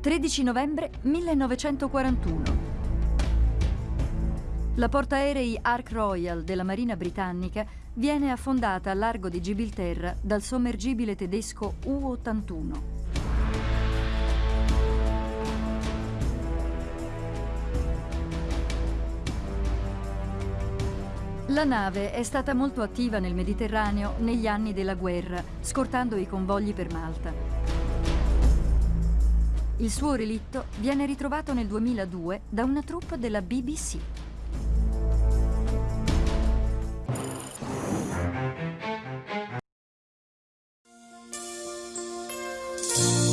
13 novembre 1941. La portaerei Ark Royal della Marina Britannica viene affondata al largo di Gibilterra dal sommergibile tedesco U-81. La nave è stata molto attiva nel Mediterraneo negli anni della guerra, scortando i convogli per Malta. Il suo relitto viene ritrovato nel 2002 da una troupe della BBC. Thank